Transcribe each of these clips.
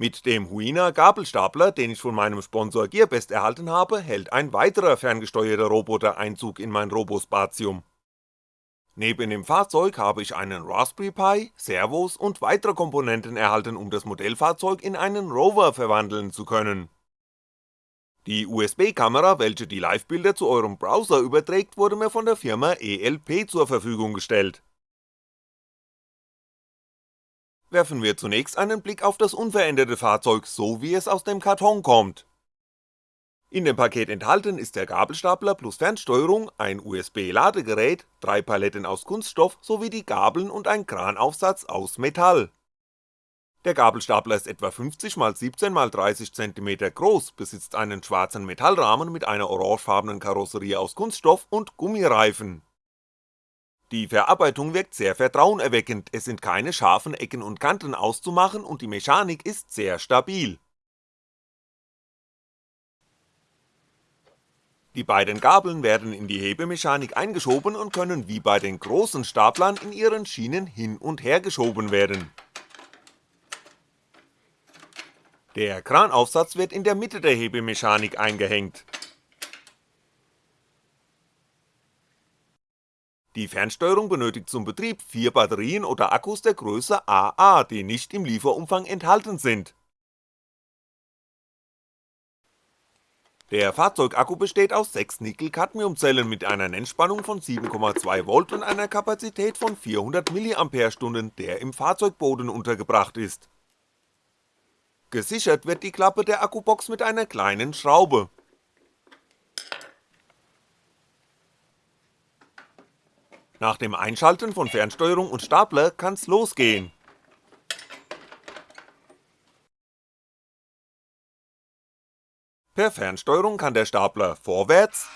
Mit dem Huina Gabelstapler, den ich von meinem Sponsor Gearbest erhalten habe, hält ein weiterer ferngesteuerter Roboter Einzug in mein Robospatium. Neben dem Fahrzeug habe ich einen Raspberry Pi, Servos und weitere Komponenten erhalten, um das Modellfahrzeug in einen Rover verwandeln zu können. Die USB-Kamera, welche die Livebilder zu eurem Browser überträgt, wurde mir von der Firma ELP zur Verfügung gestellt werfen wir zunächst einen Blick auf das unveränderte Fahrzeug, so wie es aus dem Karton kommt. In dem Paket enthalten ist der Gabelstapler plus Fernsteuerung, ein USB-Ladegerät, drei Paletten aus Kunststoff sowie die Gabeln und ein Kranaufsatz aus Metall. Der Gabelstapler ist etwa 50 x 17 x 30 cm groß, besitzt einen schwarzen Metallrahmen mit einer orangefarbenen Karosserie aus Kunststoff und Gummireifen die Verarbeitung wirkt sehr vertrauenerweckend, es sind keine scharfen Ecken und Kanten auszumachen und die Mechanik ist sehr stabil. Die beiden Gabeln werden in die Hebemechanik eingeschoben und können wie bei den großen Staplern in ihren Schienen hin und her geschoben werden. Der Kranaufsatz wird in der Mitte der Hebemechanik eingehängt Die Fernsteuerung benötigt zum Betrieb vier Batterien oder Akkus der Größe AA, die nicht im Lieferumfang enthalten sind. Der Fahrzeugakku besteht aus 6 Nickel-Cadmium-Zellen mit einer Nennspannung von 7,2V und einer Kapazität von 400 mAh, der im Fahrzeugboden untergebracht ist. Gesichert wird die Klappe der Akkubox mit einer kleinen Schraube Nach dem Einschalten von Fernsteuerung und Stapler kann's losgehen. Per Fernsteuerung kann der Stapler vorwärts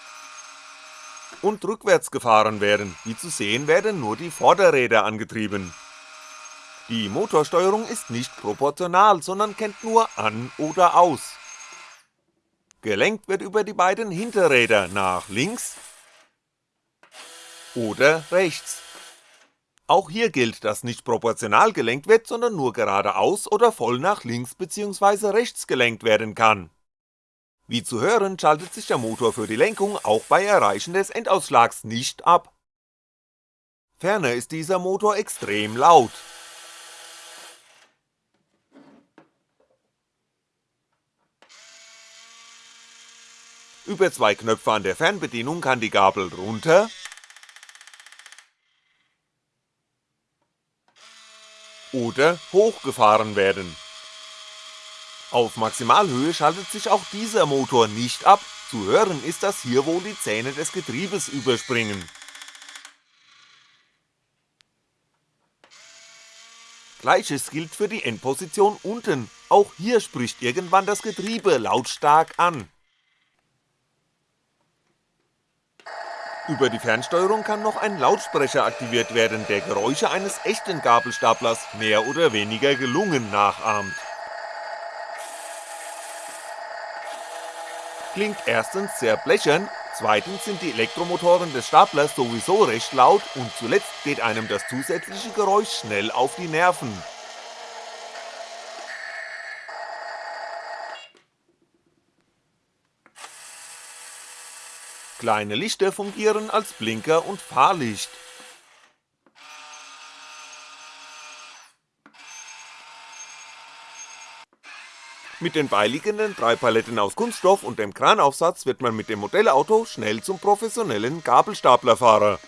und rückwärts gefahren werden, wie zu sehen werden nur die Vorderräder angetrieben. Die Motorsteuerung ist nicht proportional, sondern kennt nur an oder aus. Gelenkt wird über die beiden Hinterräder nach links oder rechts. Auch hier gilt, dass nicht proportional gelenkt wird, sondern nur geradeaus oder voll nach links bzw. rechts gelenkt werden kann. Wie zu hören, schaltet sich der Motor für die Lenkung auch bei Erreichen des Endausschlags nicht ab. Ferner ist dieser Motor extrem laut. Über zwei Knöpfe an der Fernbedienung kann die Gabel runter oder hochgefahren werden. Auf Maximalhöhe schaltet sich auch dieser Motor nicht ab, zu hören ist, dass hier wohl die Zähne des Getriebes überspringen. Gleiches gilt für die Endposition unten, auch hier spricht irgendwann das Getriebe lautstark an. Über die Fernsteuerung kann noch ein Lautsprecher aktiviert werden, der Geräusche eines echten Gabelstaplers mehr oder weniger gelungen nachahmt. Klingt erstens sehr blechern, zweitens sind die Elektromotoren des Staplers sowieso recht laut und zuletzt geht einem das zusätzliche Geräusch schnell auf die Nerven Kleine Lichter fungieren als Blinker und Fahrlicht. Mit den beiliegenden drei Paletten aus Kunststoff und dem Kranaufsatz wird man mit dem Modellauto schnell zum professionellen Gabelstaplerfahrer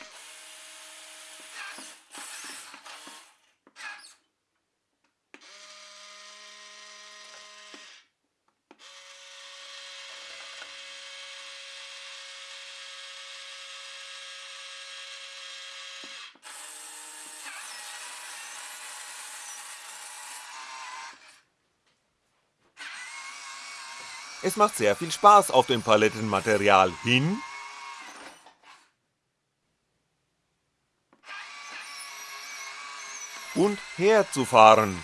Es macht sehr viel Spaß auf dem Palettenmaterial hin und her zu fahren.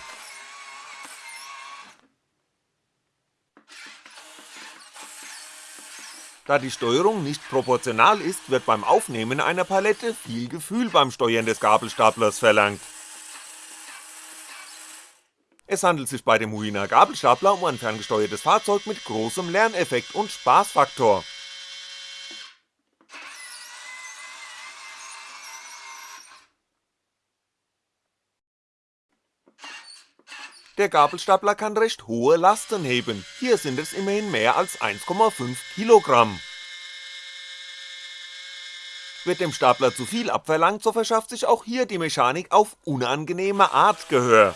Da die Steuerung nicht proportional ist, wird beim Aufnehmen einer Palette viel Gefühl beim Steuern des Gabelstaplers verlangt. Es handelt sich bei dem Huina Gabelstapler um ein ferngesteuertes Fahrzeug mit großem Lerneffekt und Spaßfaktor. Der Gabelstapler kann recht hohe Lasten heben, hier sind es immerhin mehr als 1,5 Kilogramm. Wird dem Stapler zu viel abverlangt, so verschafft sich auch hier die Mechanik auf unangenehme Art Gehör.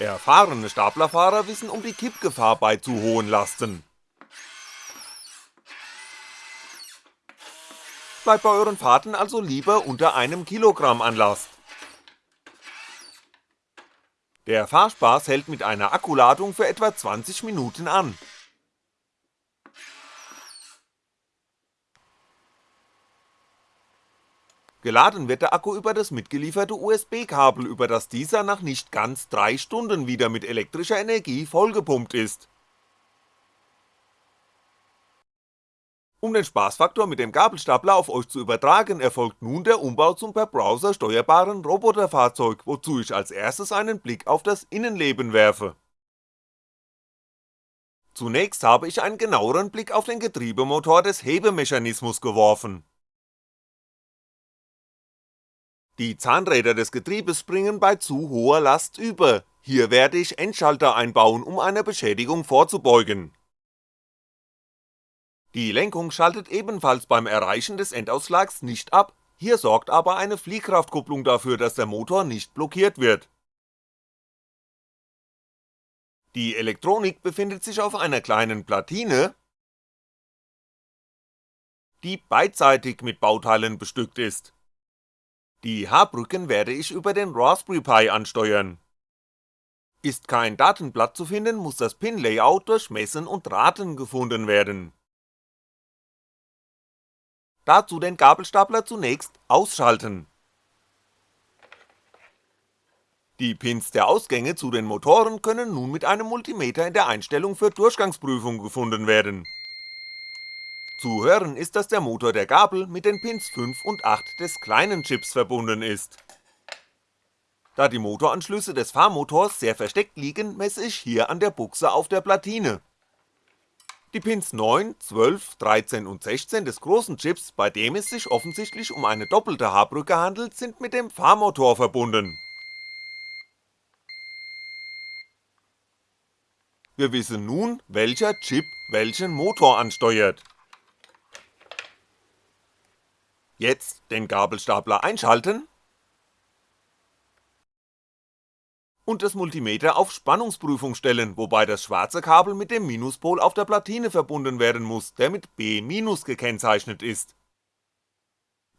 Erfahrene Staplerfahrer wissen um die Kippgefahr bei zu hohen Lasten. Bleibt bei euren Fahrten also lieber unter einem Kilogramm an Last. Der Fahrspaß hält mit einer Akkuladung für etwa 20 Minuten an. Geladen wird der Akku über das mitgelieferte USB-Kabel, über das dieser nach nicht ganz 3 Stunden wieder mit elektrischer Energie vollgepumpt ist. Um den Spaßfaktor mit dem Gabelstapler auf euch zu übertragen, erfolgt nun der Umbau zum per Browser steuerbaren Roboterfahrzeug, wozu ich als erstes einen Blick auf das Innenleben werfe. Zunächst habe ich einen genaueren Blick auf den Getriebemotor des Hebemechanismus geworfen. Die Zahnräder des Getriebes springen bei zu hoher Last über, hier werde ich Endschalter einbauen, um einer Beschädigung vorzubeugen. Die Lenkung schaltet ebenfalls beim Erreichen des Endausschlags nicht ab, hier sorgt aber eine Fliehkraftkupplung dafür, dass der Motor nicht blockiert wird. Die Elektronik befindet sich auf einer kleinen Platine, die beidseitig mit Bauteilen bestückt ist. Die H-Brücken werde ich über den Raspberry Pi ansteuern. Ist kein Datenblatt zu finden, muss das Pin-Layout durch Messen und Raten gefunden werden. Dazu den Gabelstapler zunächst ausschalten. Die Pins der Ausgänge zu den Motoren können nun mit einem Multimeter in der Einstellung für Durchgangsprüfung gefunden werden zu hören ist, dass der Motor der Gabel mit den Pins 5 und 8 des kleinen Chips verbunden ist. Da die Motoranschlüsse des Fahrmotors sehr versteckt liegen, messe ich hier an der Buchse auf der Platine. Die Pins 9, 12, 13 und 16 des großen Chips, bei dem es sich offensichtlich um eine doppelte H-Brücke handelt, sind mit dem Fahrmotor verbunden. Wir wissen nun, welcher Chip welchen Motor ansteuert. Jetzt den Gabelstapler einschalten und das Multimeter auf Spannungsprüfung stellen, wobei das schwarze Kabel mit dem Minuspol auf der Platine verbunden werden muss, der mit B- gekennzeichnet ist.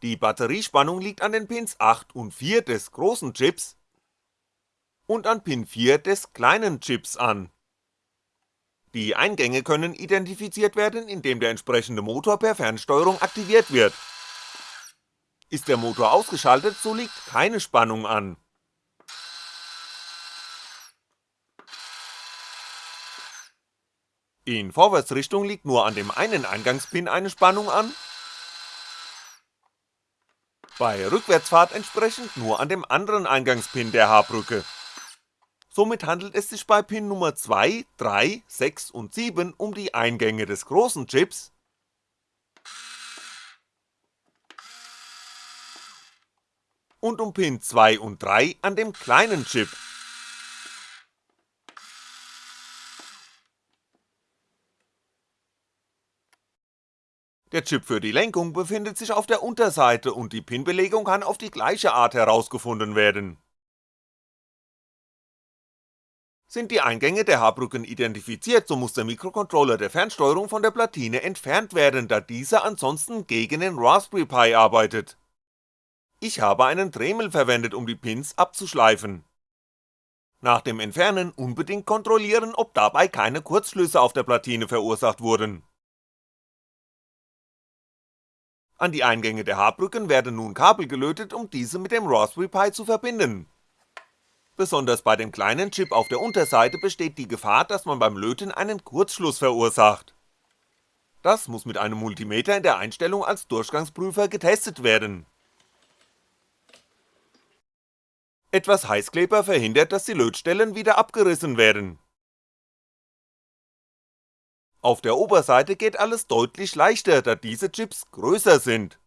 Die Batteriespannung liegt an den Pins 8 und 4 des großen Chips und an Pin 4 des kleinen Chips an. Die Eingänge können identifiziert werden, indem der entsprechende Motor per Fernsteuerung aktiviert wird ist der Motor ausgeschaltet, so liegt keine Spannung an. In Vorwärtsrichtung liegt nur an dem einen Eingangspin eine Spannung an, bei Rückwärtsfahrt entsprechend nur an dem anderen Eingangspin der H-Brücke. Somit handelt es sich bei Pin Nummer 2, 3, 6 und 7 um die Eingänge des großen Chips und um Pin 2 und 3 an dem kleinen Chip. Der Chip für die Lenkung befindet sich auf der Unterseite und die Pinbelegung kann auf die gleiche Art herausgefunden werden. Sind die Eingänge der H-Brücken identifiziert, so muss der Mikrocontroller der Fernsteuerung von der Platine entfernt werden, da dieser ansonsten gegen den Raspberry Pi arbeitet. Ich habe einen Dremel verwendet, um die Pins abzuschleifen. Nach dem Entfernen unbedingt kontrollieren, ob dabei keine Kurzschlüsse auf der Platine verursacht wurden. An die Eingänge der Haarbrücken werden nun Kabel gelötet, um diese mit dem Raspberry Pi zu verbinden. Besonders bei dem kleinen Chip auf der Unterseite besteht die Gefahr, dass man beim Löten einen Kurzschluss verursacht. Das muss mit einem Multimeter in der Einstellung als Durchgangsprüfer getestet werden. Etwas Heißkleber verhindert, dass die Lötstellen wieder abgerissen werden auf der Oberseite geht alles deutlich leichter, da diese Chips größer sind.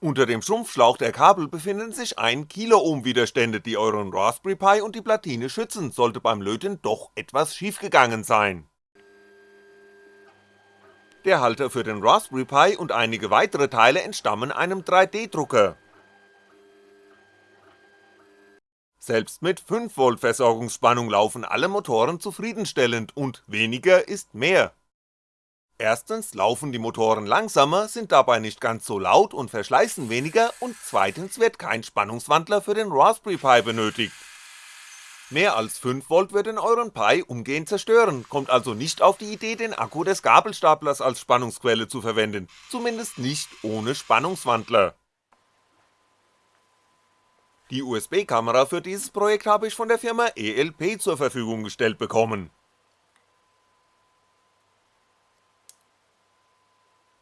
Unter dem Schrumpfschlauch der Kabel befinden sich 1 Kiloohm Widerstände, die euren Raspberry Pi und die Platine schützen, sollte beim Löten doch etwas schiefgegangen sein. Der Halter für den Raspberry Pi und einige weitere Teile entstammen einem 3D-Drucker. Selbst mit 5V Versorgungsspannung laufen alle Motoren zufriedenstellend und weniger ist mehr. Erstens laufen die Motoren langsamer, sind dabei nicht ganz so laut und verschleißen weniger und zweitens wird kein Spannungswandler für den Raspberry Pi benötigt. Mehr als 5V würden euren Pi umgehend zerstören, kommt also nicht auf die Idee den Akku des Gabelstaplers als Spannungsquelle zu verwenden, zumindest nicht ohne Spannungswandler. Die USB-Kamera für dieses Projekt habe ich von der Firma ELP zur Verfügung gestellt bekommen.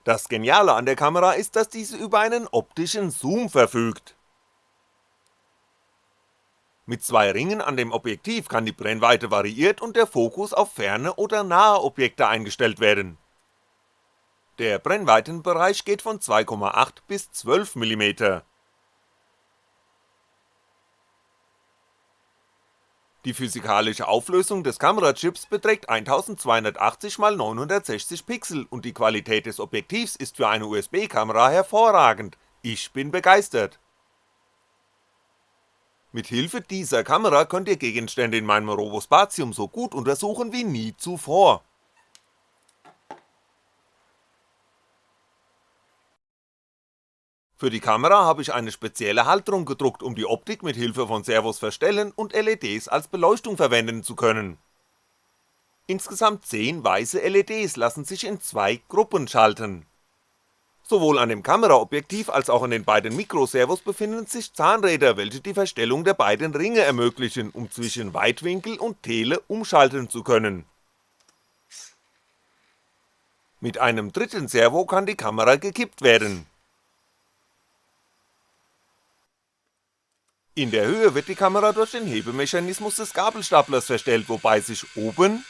Das Geniale an der Kamera ist, dass diese über einen optischen Zoom verfügt. Mit zwei Ringen an dem Objektiv kann die Brennweite variiert und der Fokus auf ferne oder nahe Objekte eingestellt werden. Der Brennweitenbereich geht von 2,8 bis 12mm. Die physikalische Auflösung des Kamerachips beträgt 1280 x 960 Pixel und die Qualität des Objektivs ist für eine USB-Kamera hervorragend, ich bin begeistert. Mit Hilfe dieser Kamera könnt ihr Gegenstände in meinem Robospatium so gut untersuchen wie nie zuvor. Für die Kamera habe ich eine spezielle Halterung gedruckt, um die Optik mit Hilfe von Servos verstellen und LEDs als Beleuchtung verwenden zu können. Insgesamt 10 weiße LEDs lassen sich in zwei Gruppen schalten Sowohl an dem Kameraobjektiv als auch an den beiden Mikroservos befinden sich Zahnräder, welche die Verstellung der beiden Ringe ermöglichen, um zwischen Weitwinkel und Tele umschalten zu können. Mit einem dritten Servo kann die Kamera gekippt werden. In der Höhe wird die Kamera durch den Hebemechanismus des Gabelstaplers verstellt, wobei sich oben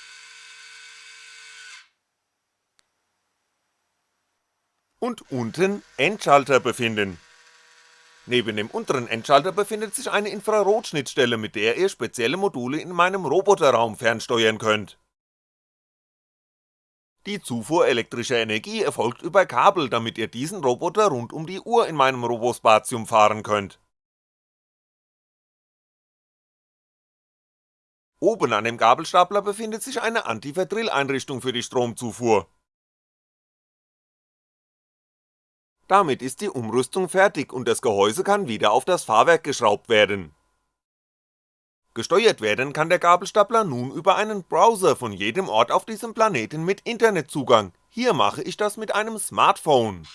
und unten Endschalter befinden. Neben dem unteren Endschalter befindet sich eine Infrarotschnittstelle, mit der ihr spezielle Module in meinem Roboterraum fernsteuern könnt. Die Zufuhr elektrischer Energie erfolgt über Kabel, damit ihr diesen Roboter rund um die Uhr in meinem Robospatium fahren könnt. Oben an dem Gabelstapler befindet sich eine Antiverdrill-Einrichtung für die Stromzufuhr, Damit ist die Umrüstung fertig und das Gehäuse kann wieder auf das Fahrwerk geschraubt werden. Gesteuert werden kann der Gabelstapler nun über einen Browser von jedem Ort auf diesem Planeten mit Internetzugang, hier mache ich das mit einem Smartphone.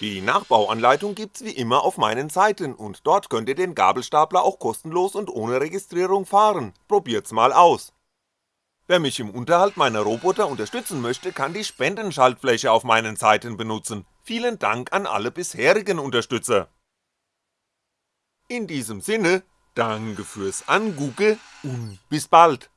Die Nachbauanleitung gibt's wie immer auf meinen Seiten und dort könnt ihr den Gabelstapler auch kostenlos und ohne Registrierung fahren, probiert's mal aus. Wer mich im Unterhalt meiner Roboter unterstützen möchte, kann die Spendenschaltfläche auf meinen Seiten benutzen, vielen Dank an alle bisherigen Unterstützer. In diesem Sinne, danke fürs Angugge und bis bald.